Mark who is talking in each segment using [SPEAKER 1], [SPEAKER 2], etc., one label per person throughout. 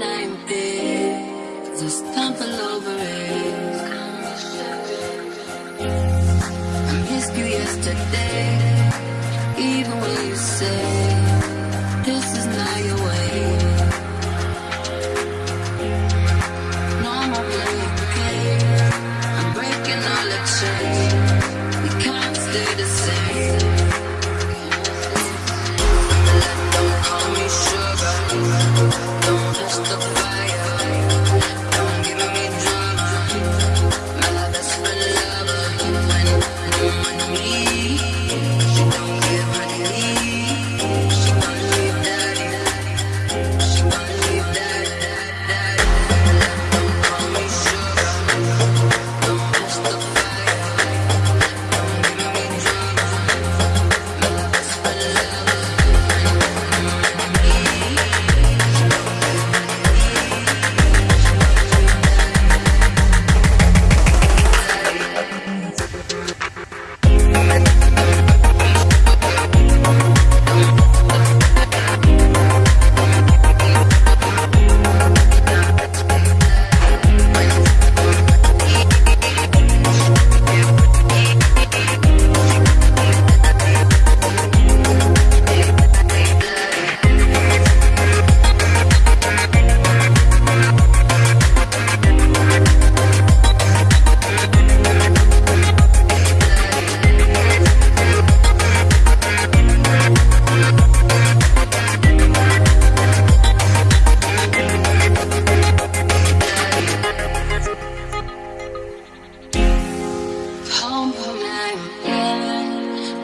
[SPEAKER 1] 90 Just stumble over it I you yesterday Even when you say.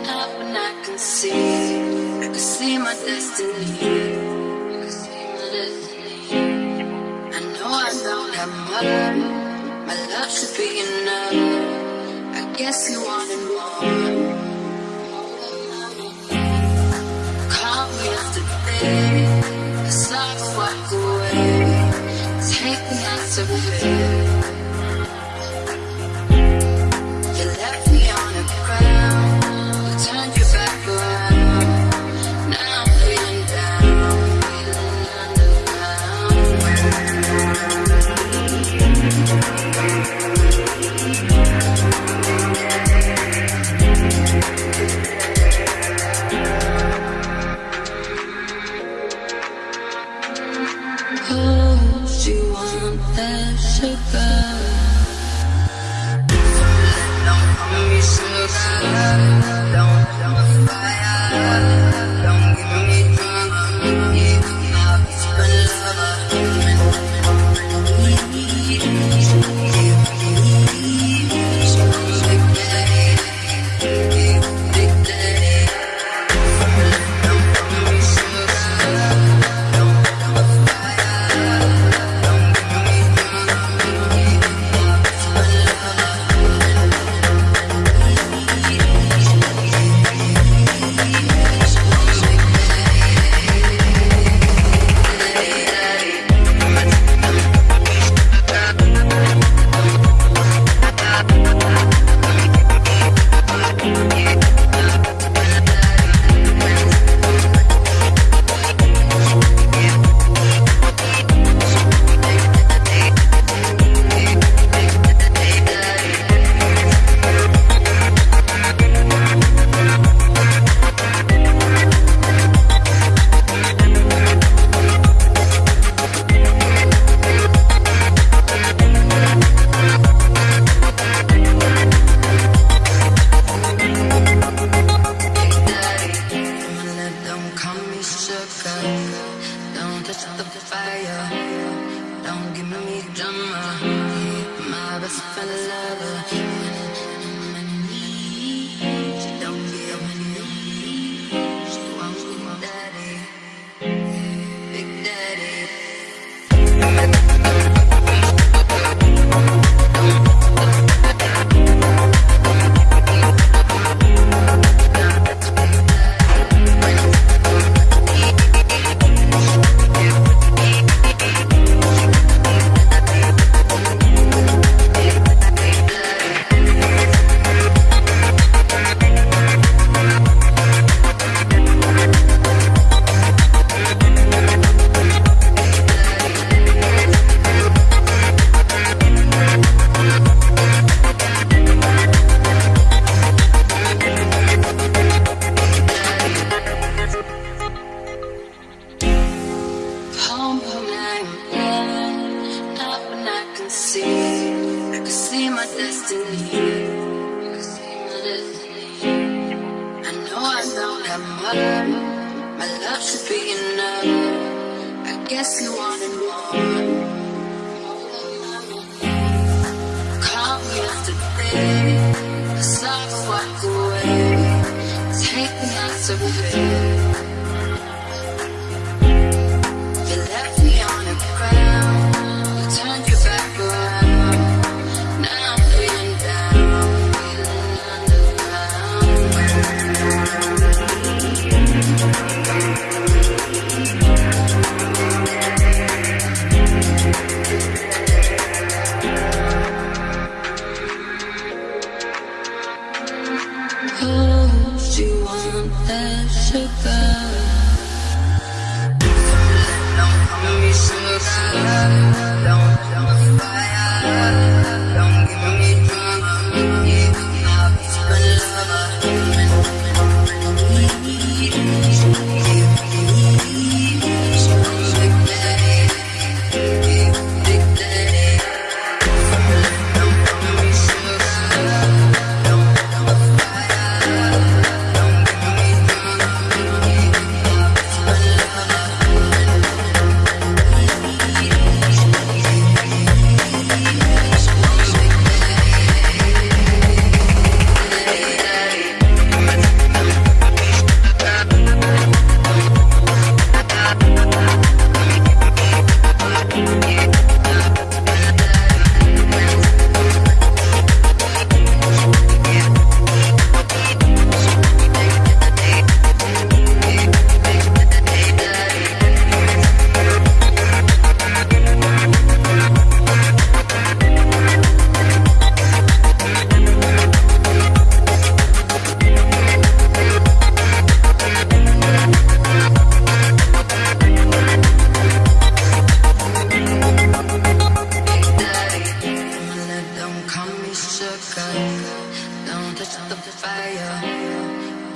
[SPEAKER 1] Not when I can see, I can see my destiny. I, see my destiny. I know I know that my, my love should be enough. I guess you wanted more. Call me walk away. Take me out to. another My love should be enough. I guess you wanted more. Call me. I saw you walk away. Take me out of here.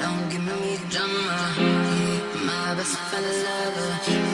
[SPEAKER 1] Don't give me drama. My best friend lover.